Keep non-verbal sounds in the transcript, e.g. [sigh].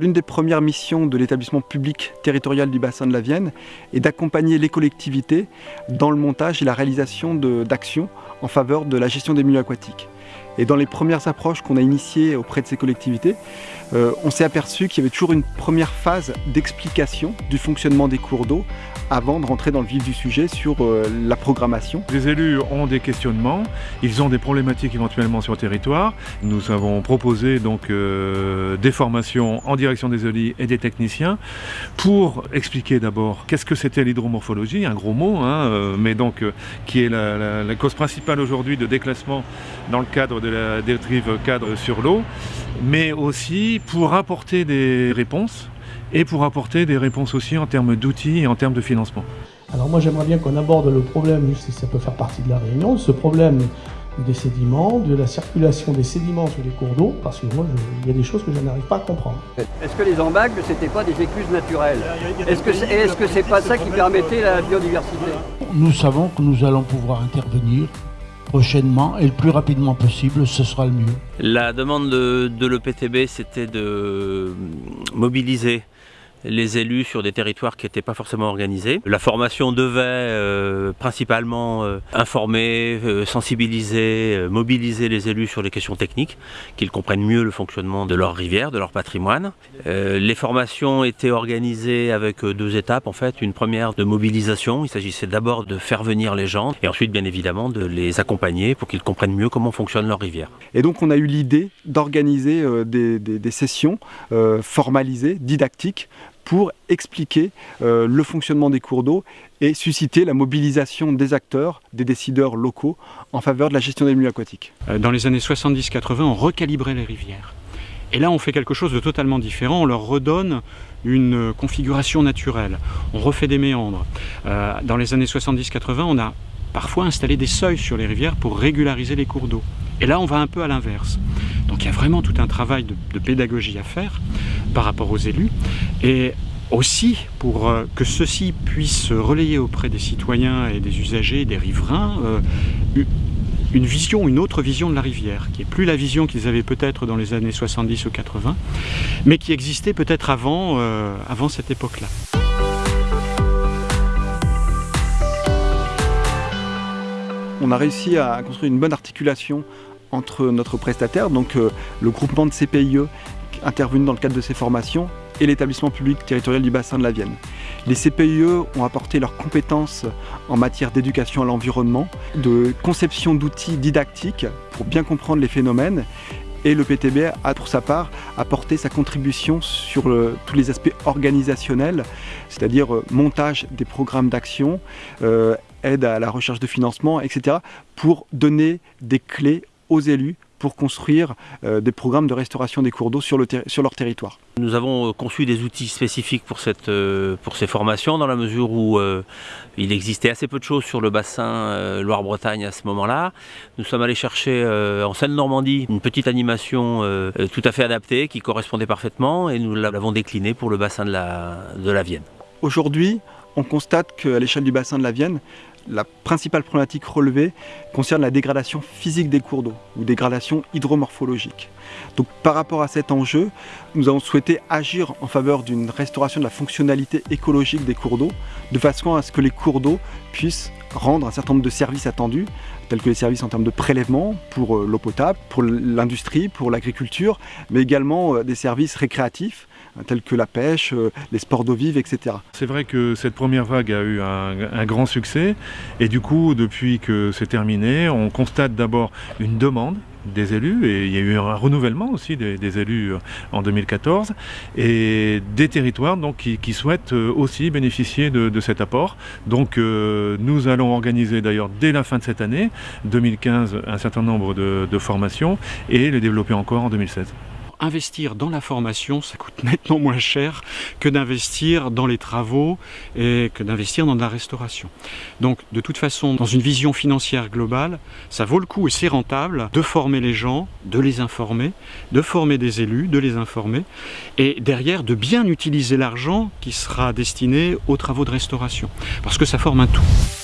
L'une des premières missions de l'établissement public territorial du bassin de la Vienne est d'accompagner les collectivités dans le montage et la réalisation d'actions en faveur de la gestion des milieux aquatiques. Et dans les premières approches qu'on a initiées auprès de ces collectivités, euh, on s'est aperçu qu'il y avait toujours une première phase d'explication du fonctionnement des cours d'eau avant de rentrer dans le vif du sujet sur euh, la programmation. Les élus ont des questionnements, ils ont des problématiques éventuellement sur le territoire. Nous avons proposé donc euh, des formations en direction des élus et des techniciens pour expliquer d'abord qu'est-ce que c'était l'hydromorphologie, un gros mot, hein, mais donc qui est la, la cause principale aujourd'hui de déclassement dans le cadre de la dérive cadre sur l'eau, mais aussi pour apporter des réponses et pour apporter des réponses aussi en termes d'outils et en termes de financement. Alors moi j'aimerais bien qu'on aborde le problème, si ça peut faire partie de la réunion, ce problème des sédiments, de la circulation des sédiments sur les cours d'eau, parce que moi, il y a des choses que je n'arrive pas à comprendre. Est-ce que les embagnes, c'était pas des écluses naturelles Est-ce que -ce c'est pas ça qui permettait la biodiversité? Nous savons que nous allons pouvoir intervenir prochainement et le plus rapidement possible, ce sera le mieux. La demande de, de l'EPTB, c'était de mobiliser les élus sur des territoires qui n'étaient pas forcément organisés. La formation devait euh, principalement euh, informer, euh, sensibiliser, mobiliser les élus sur les questions techniques, qu'ils comprennent mieux le fonctionnement de leur rivière, de leur patrimoine. les formations étaient organisées avec deux étapes en fait. Une première de mobilisation, il s'agissait d'abord de faire venir les gens et ensuite bien évidemment de les accompagner pour qu'ils comprennent mieux comment fonctionne leur rivière. Et donc on a eu l'idée d'organiser des, des, sessions formalisées, didactiques, pour expliquer euh, le fonctionnement des cours d'eau et susciter la mobilisation des acteurs, des décideurs locaux en faveur de la gestion des milieux aquatiques. Euh, dans les années 70-80, on recalibrait les rivières. Et là, on fait quelque chose de totalement différent, on leur redonne une configuration naturelle, on refait des méandres. Euh, dans les années 70-80, on a parfois installé des seuils sur les rivières pour régulariser les cours d'eau. Et là, on va un peu à l'inverse. Donc il y a vraiment tout un travail de, pédagogie à faire par rapport aux élus. Et aussi pour euh, que ceux-ci puissent relayer auprès des citoyens et des usagers, des riverains, euh, une vision, une autre vision de la rivière, qui est plus la vision qu'ils avaient peut-être dans les années 70 ou 80, mais qui existait peut-être avant, euh, avant cette époque-là. On a réussi à construire une bonne articulation entre notre prestataire, donc le groupement de CPIE intervenu dans le cadre de ces formations, et l'établissement public territorial du bassin de la Vienne. Les CPIE ont apporté leurs compétences en matière d'éducation à l'environnement, de conception d'outils didactiques pour bien comprendre les phénomènes et le PTB a pour sa part apporté sa contribution sur tous les aspects organisationnels, c'est-à-dire euh, montage des programmes d'action, euh, aide à la recherche de financement, etc., pour donner des clés aux élus pour construire euh, des programmes de restauration des cours d'eau sur, sur, leur territoire. Nous avons euh, conçu des outils spécifiques pour, cette, euh, pour ces formations dans la mesure où il existait assez peu de choses sur le bassin Loire-Bretagne à ce moment-là. Nous sommes allés chercher en Seine-Normandie une petite animation tout à fait adaptée qui correspondait parfaitement et nous l'avons déclinée pour le bassin de la, de la Vienne. Aujourd'hui, on constate qu'à l'échelle du bassin de la Vienne, la principale problématique relevée concerne la dégradation physique des cours d'eau ou dégradation hydromorphologique. Par rapport à cet enjeu, nous avons souhaité agir en faveur d'une restauration de la fonctionnalité écologique des cours d'eau de façon à ce que les cours d'eau puissent rendre un certain nombre de services attendus tels que les services en termes de prélèvement pour euh, l'eau potable, pour l'industrie, pour l'agriculture, mais également euh, des services récréatifs tels que la pêche, euh, les sports d'eau vive, etc. C'est vrai que cette première vague a eu un, grand succès et du coup, depuis que c'est terminé, on constate d'abord une demande des élus et il y a eu un renouvellement aussi des, élus euh, en 2014 et des territoires donc, qui, souhaitent euh, aussi bénéficier de, cet apport. Donc nous allons organiser d'ailleurs dès la fin de cette année, 2015, un certain nombre de, de formations et les développer encore en 2016 investir dans la formation, ça coûte [laughs] nettement moins cher que d'investir dans les travaux et que d'investir dans la restauration. Donc de toute façon, dans une vision financière globale, ça vaut le coup et c'est rentable de former les gens, de les informer, de former des élus, de les informer et derrière de bien utiliser l'argent qui sera destiné aux travaux de restauration parce que ça forme un tout.